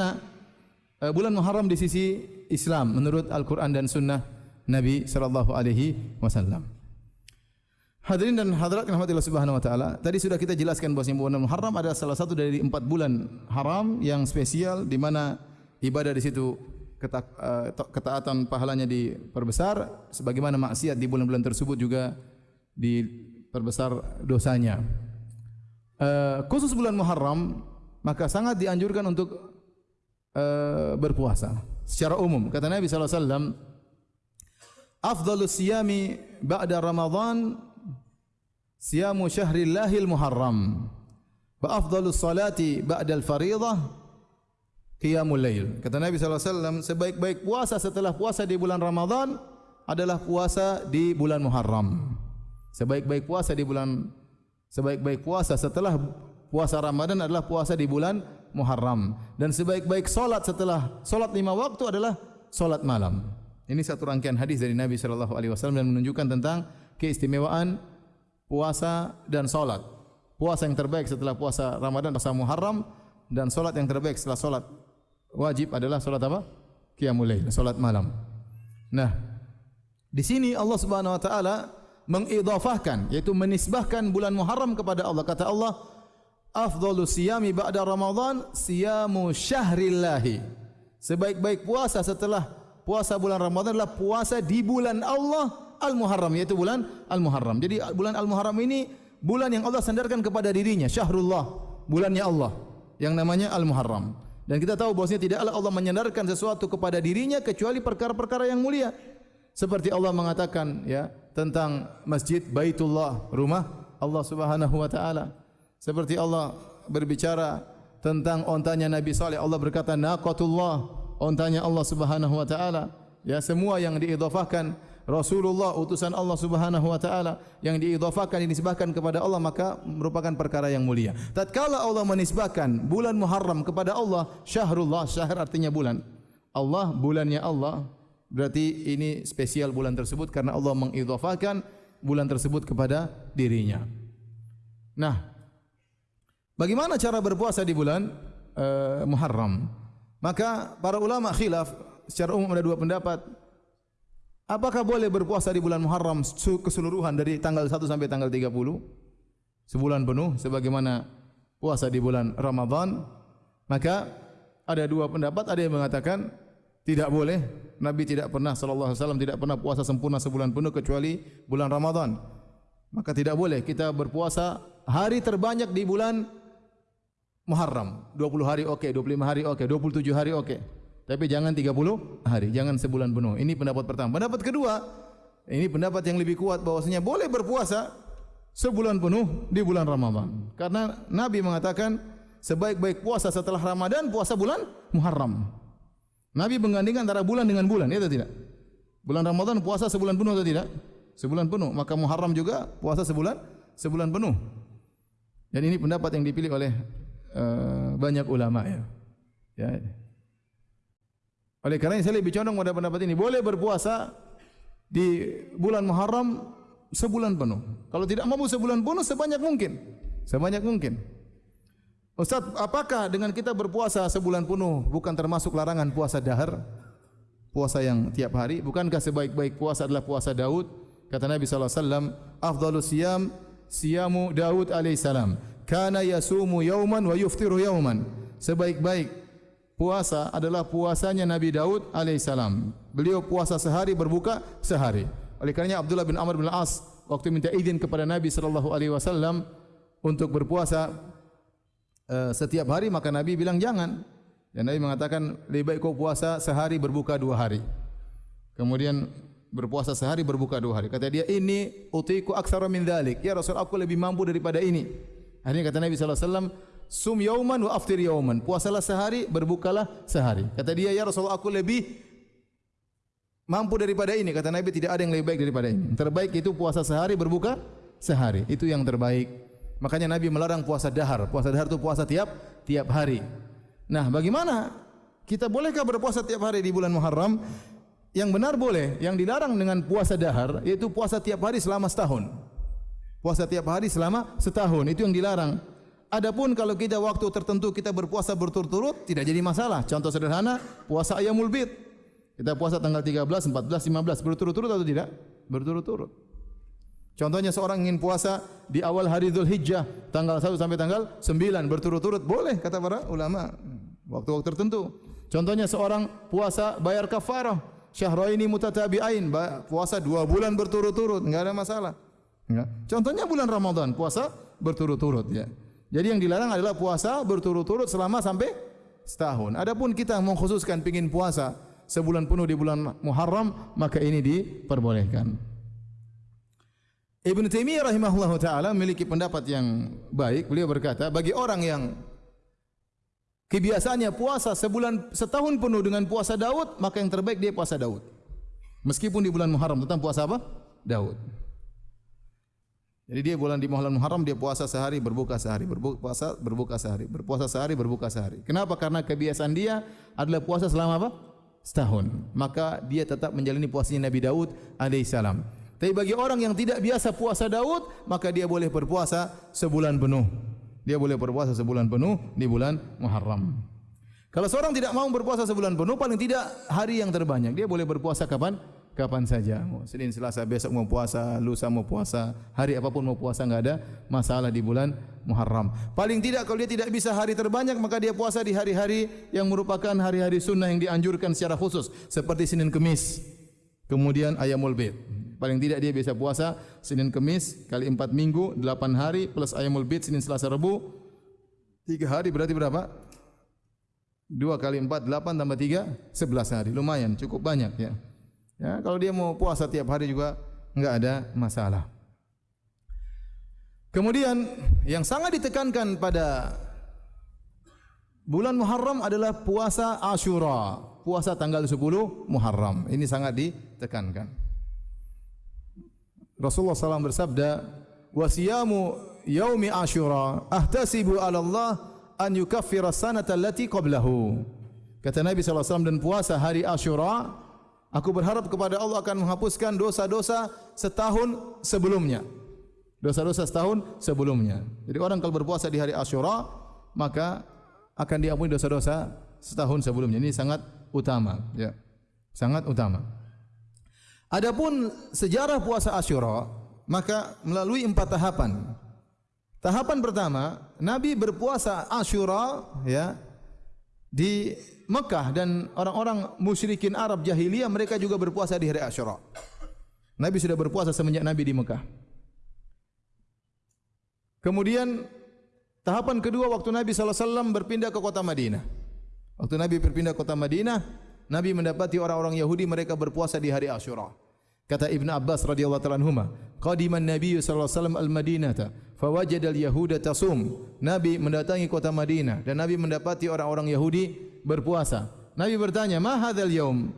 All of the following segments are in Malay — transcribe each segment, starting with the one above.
uh, bulan Muharram di sisi Islam menurut Al-Qur'an dan sunnah Nabi sallallahu alaihi wasallam. Hadirin dan hadirat yang rahmatillah subhanahu wa ta'ala Tadi sudah kita jelaskan bahawa bulan Muharram adalah salah satu dari empat bulan haram yang spesial di mana ibadah di situ keta uh, ketaatan pahalanya diperbesar sebagaimana maksiat di bulan-bulan tersebut juga diperbesar dosanya. Uh, khusus bulan Muharram maka sangat dianjurkan untuk uh, berpuasa secara umum. Kata Nabi wasallam, "Afdhalus siyami ba'da Ramadan siyamu syahrillahil Muharram." Wa afdhalus salati ba'da al-fariidah qiyamul lail. Kata Nabi wasallam, sebaik-baik puasa setelah puasa di bulan Ramadan adalah puasa di bulan Muharram. Sebaik-baik puasa di bulan sebaik-baik puasa setelah puasa Ramadan adalah puasa di bulan Muharram dan sebaik-baik solat setelah solat lima waktu adalah solat malam. Ini satu rangkaian hadis dari Nabi Shallallahu Alaihi Wasallam dan menunjukkan tentang keistimewaan puasa dan solat. Puasa yang terbaik setelah puasa Ramadan adalah Muharram dan solat yang terbaik setelah solat wajib adalah solat apa? Qiyamul Lail, solat malam. Nah, di sini Allah Subhanahu Wa Taala mengidafahkan yaitu menisbahkan bulan Muharram kepada Allah kata Allah afdalu siyami ba'da Ramadan siyamu syahrillahi. Sebaik-baik puasa setelah puasa bulan Ramadan adalah puasa di bulan Allah Al-Muharram yaitu bulan Al-Muharram. Jadi bulan Al-Muharram ini bulan yang Allah sandarkan kepada dirinya syahrullah. Bulannya Allah yang namanya Al-Muharram. Dan kita tahu bahwasanya tidaklah Allah menyandarkan sesuatu kepada dirinya kecuali perkara-perkara yang mulia. Seperti Allah mengatakan ya tentang masjid Baitullah rumah Allah Subhanahu wa taala seperti Allah berbicara tentang ontanya Nabi Saleh Allah berkata naqatullah. Ontanya Allah Subhanahu wa taala. Ya semua yang diidhafahkan Rasulullah utusan Allah Subhanahu wa taala yang diidhafahkan dinisbahkan kepada Allah maka merupakan perkara yang mulia. Tatkala Allah menisbahkan bulan Muharram kepada Allah syahrullah syahr artinya bulan. Allah bulannya Allah. Berarti ini spesial bulan tersebut karena Allah mengidhafahkan bulan tersebut kepada dirinya. Nah, bagaimana cara berpuasa di bulan uh, Muharram? Maka para ulama khilaf secara umum ada dua pendapat. Apakah boleh berpuasa di bulan Muharram keseluruhan dari tanggal 1 sampai tanggal 30? Sebulan penuh sebagaimana puasa di bulan Ramadan? Maka ada dua pendapat, ada yang mengatakan tidak boleh Nabi tidak pernah sallallahu alaihi wasallam tidak pernah puasa sempurna sebulan penuh kecuali bulan Ramadan maka tidak boleh kita berpuasa hari terbanyak di bulan Muharram 20 hari okey 25 hari okey 27 hari okey tapi jangan 30 hari jangan sebulan penuh ini pendapat pertama pendapat kedua ini pendapat yang lebih kuat bahwasanya boleh berpuasa sebulan penuh di bulan Ramadan karena Nabi mengatakan sebaik-baik puasa setelah Ramadan puasa bulan Muharram Nabi menggandingkan antara bulan dengan bulan, ya atau tidak? Bulan Ramadan puasa sebulan penuh atau tidak? Sebulan penuh. Maka Muharram juga puasa sebulan sebulan penuh. Dan ini pendapat yang dipilih oleh uh, banyak ulama ya. ya. Oleh kerana saya lebih condong pada pendapat ini, boleh berpuasa di bulan Muharram sebulan penuh. Kalau tidak mampu sebulan penuh sebanyak mungkin. Sebanyak mungkin. Ustaz, apakah dengan kita berpuasa sebulan penuh bukan termasuk larangan puasa dahar? Puasa yang tiap hari, bukankah sebaik-baik puasa adalah puasa Daud? Kata Nabi sallallahu alaihi wasallam, "Afdhalus siyam siyamu Daud alaihi salam. Kana yasumu yawman wa yuftiru yawman." Sebaik-baik puasa adalah puasanya Nabi Daud alaihi salam. Beliau puasa sehari berbuka sehari. Oleh karenanya Abdullah bin Amr bin As waktu minta izin kepada Nabi sallallahu alaihi wasallam untuk berpuasa Eh, setiap hari maka Nabi bilang jangan. Dan Nabi mengatakan lebih baik kau puasa sehari berbuka dua hari. Kemudian berpuasa sehari berbuka dua hari. Kata dia ini utiku aksara min dalik. Ya Rasul aku lebih mampu daripada ini. Akhirnya kata Nabi wasallam sum yauman wa aftir yauman. Puasalah sehari berbukalah sehari. Kata dia ya Rasul aku lebih mampu daripada ini. Kata Nabi tidak ada yang lebih baik daripada ini. Terbaik itu puasa sehari berbuka sehari. Itu yang terbaik. Makanya Nabi melarang puasa dahar. Puasa dahar itu puasa tiap tiap hari. Nah, bagaimana kita bolehkah berpuasa tiap hari di bulan Muharram? Yang benar boleh. Yang dilarang dengan puasa dahar yaitu puasa tiap hari selama setahun. Puasa tiap hari selama setahun itu yang dilarang. Adapun kalau kita waktu tertentu kita berpuasa berturut-turut tidak jadi masalah. Contoh sederhana, puasa ayamul bid. Kita puasa tanggal 13, 14, 15 berturut-turut atau tidak? Berturut-turut. Contohnya seorang ingin puasa di awal hari Zulhijjah tanggal 1 sampai tanggal 9 berturut-turut boleh kata para ulama waktu-waktu tertentu. Contohnya seorang puasa bayar kafarah syahraini mutatabi'ain puasa dua bulan berturut-turut enggak ada masalah. Ya. Contohnya bulan Ramadan puasa berturut-turut ya. Jadi yang dilarang adalah puasa berturut-turut selama sampai setahun. Adapun kita mengkhususkan pingin puasa sebulan penuh di bulan Muharram maka ini diperbolehkan. Ibn Taimiyah rahimahullah taala memiliki pendapat yang baik. Beliau berkata, bagi orang yang kebiasaannya puasa sebulan setahun penuh dengan puasa Daud, maka yang terbaik dia puasa Daud. Meskipun di bulan Muharram tentang puasa apa? Daud. Jadi dia bulan di bulan Muharram dia puasa sehari berbuka sehari, berbuka puasa berbuka sehari, berpuasa sehari berbuka sehari. Kenapa? Karena kebiasaan dia adalah puasa selama apa? Setahun. Maka dia tetap menjalani puasanya Nabi Daud alaihissalam. Tapi bagi orang yang tidak biasa puasa Daud, maka dia boleh berpuasa sebulan penuh. Dia boleh berpuasa sebulan penuh di bulan Muharram. Kalau seorang tidak mau berpuasa sebulan penuh, paling tidak hari yang terbanyak. Dia boleh berpuasa kapan? Kapan saja. Senin, Selasa, besok mau puasa, lusa mau puasa, hari apapun mau puasa, enggak ada masalah di bulan Muharram. Paling tidak kalau dia tidak bisa hari terbanyak, maka dia puasa di hari-hari yang merupakan hari-hari sunnah yang dianjurkan secara khusus. Seperti Senin Kemis, kemudian Ayamul Bid. Paling tidak dia bisa puasa Senin Kemis kali empat minggu, delapan hari plus ayamul bid Senin Selasa Rabu. Tiga hari berarti berapa? Dua kali empat, delapan tambah tiga, sebelas hari. Lumayan, cukup banyak ya. Ya, kalau dia mau puasa tiap hari juga enggak ada masalah. Kemudian yang sangat ditekankan pada bulan Muharram adalah puasa Ashura, puasa tanggal 10 Muharram. Ini sangat ditekankan. Rasulullah SAW bersabda, "Wasiyamu yaumi Ashura ahtasibu 'ala Allah an yukaffira sanata allati qablahu." Kata Nabi SAW dan puasa hari Ashura, aku berharap kepada Allah akan menghapuskan dosa-dosa setahun sebelumnya. Dosa-dosa setahun sebelumnya. Jadi orang kalau berpuasa di hari Ashura, maka akan diampuni dosa-dosa setahun sebelumnya. Ini sangat utama, ya. Sangat utama. Adapun sejarah puasa Asyura, maka melalui empat tahapan. Tahapan pertama, Nabi berpuasa Asyura ya di Mekah dan orang-orang musyrikin Arab jahiliyah mereka juga berpuasa di hari Asyura. Nabi sudah berpuasa semenjak Nabi di Mekah. Kemudian tahapan kedua waktu Nabi sallallahu alaihi wasallam berpindah ke kota Madinah. Waktu Nabi berpindah ke kota Madinah, Nabi mendapati orang-orang Yahudi mereka berpuasa di hari Ashura. Kata Ibn Abbas radhiyallahu anhuma, qadiman Nabi sallallahu alaihi wasallam al-Madinah fa wajada al-yahuda tasum. Nabi mendatangi kota Madinah dan Nabi mendapati orang-orang Yahudi berpuasa. Nabi bertanya, "Ma hadzal yaum?"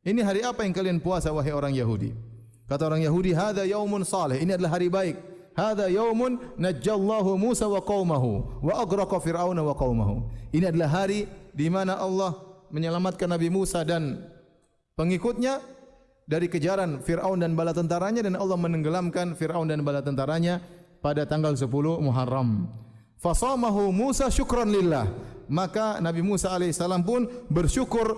Ini hari apa yang kalian puasa wahai orang Yahudi? Kata orang Yahudi, "Hadza yaumun salih." Ini adalah hari baik. Hadza yaumun najjallahu Musa wa qaumahu wa aghraqa Fir'auna wa qaumahu. Ini adalah hari di mana Allah menyelamatkan Nabi Musa dan pengikutnya dari kejaran Fir'aun dan bala tentaranya dan Allah menenggelamkan Fir'aun dan bala tentaranya pada tanggal 10 Muharram. Fasamahu Musa syukran lillah. Maka Nabi Musa alaihissalam pun bersyukur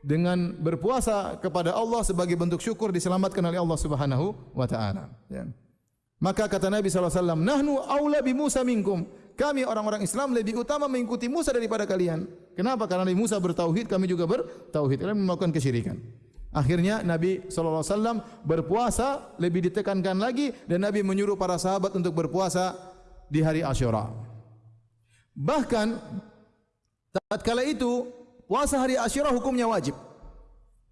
dengan berpuasa kepada Allah sebagai bentuk syukur diselamatkan oleh Allah Subhanahu wa taala. Ya. Maka kata Nabi wasallam, "Nahnu aula bi Musa minkum." kami orang-orang Islam lebih utama mengikuti Musa daripada kalian. Kenapa? Karena Nabi Musa bertauhid, kami juga bertauhid. Kalian melakukan kesyirikan. Akhirnya Nabi SAW berpuasa lebih ditekankan lagi dan Nabi menyuruh para sahabat untuk berpuasa di hari Ashura. Bahkan tatkala itu puasa hari Ashura hukumnya wajib.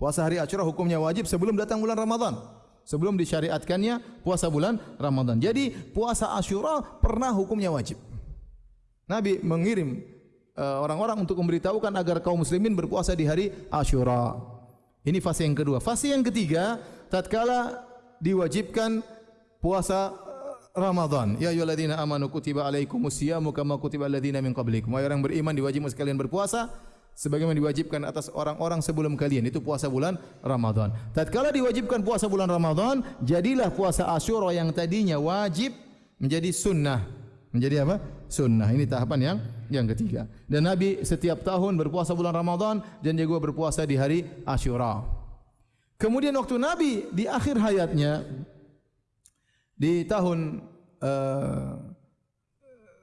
Puasa hari Ashura hukumnya wajib sebelum datang bulan Ramadan. Sebelum disyariatkannya puasa bulan Ramadan. Jadi puasa Ashura pernah hukumnya wajib. Nabi mengirim uh, orang-orang untuk memberitahukan agar kaum muslimin berpuasa di hari Ashura. Ini fase yang kedua. Fase yang ketiga, tatkala diwajibkan puasa uh, Ramadan. Ya ayyuhalladzina amanu kutiba alaikumus syiamu kama kutiba alladzina min qablikum. Wahai orang beriman diwajibkan sekalian berpuasa sebagaimana diwajibkan atas orang-orang sebelum kalian itu puasa bulan Ramadan. Tatkala diwajibkan puasa bulan Ramadan, jadilah puasa Ashura yang tadinya wajib menjadi sunnah. Menjadi apa? sunnah. Ini tahapan yang yang ketiga. Dan Nabi setiap tahun berpuasa bulan Ramadan dan juga berpuasa di hari Ashura. Kemudian waktu Nabi di akhir hayatnya di tahun uh,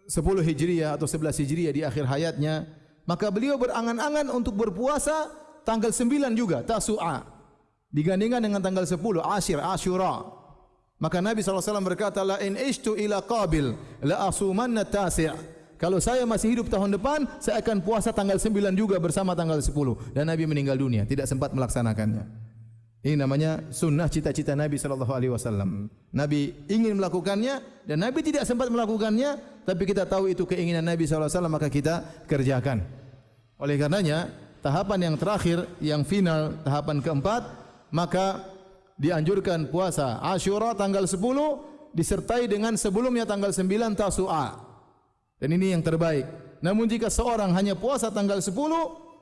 10 Hijriah atau 11 Hijriah di akhir hayatnya, maka beliau berangan-angan untuk berpuasa tanggal 9 juga, Tasu'a. Digandingkan dengan tanggal 10, Ashir, Ashura. Maka Nabi SAW berkata, La in ishtu ila qabil, la asumanna tasi' Kalau saya masih hidup tahun depan, saya akan puasa tanggal 9 juga bersama tanggal 10. Dan Nabi meninggal dunia, tidak sempat melaksanakannya. Ini namanya sunnah cita-cita Nabi sallallahu alaihi wasallam. Nabi ingin melakukannya dan Nabi tidak sempat melakukannya, tapi kita tahu itu keinginan Nabi sallallahu alaihi wasallam maka kita kerjakan. Oleh karenanya, tahapan yang terakhir, yang final, tahapan keempat, maka dianjurkan puasa Ashura tanggal 10 disertai dengan sebelumnya tanggal 9 Tasu'a. Dan ini yang terbaik. Namun jika seorang hanya puasa tanggal 10,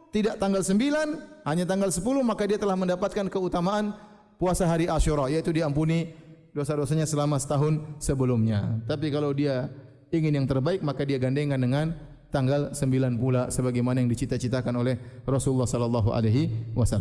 tidak tanggal 9, hanya tanggal 10, maka dia telah mendapatkan keutamaan puasa hari Ashura, yaitu diampuni dosa-dosanya selama setahun sebelumnya. Tapi kalau dia ingin yang terbaik, maka dia gandengan dengan tanggal 9 pula sebagaimana yang dicita-citakan oleh Rasulullah sallallahu alaihi wasallam.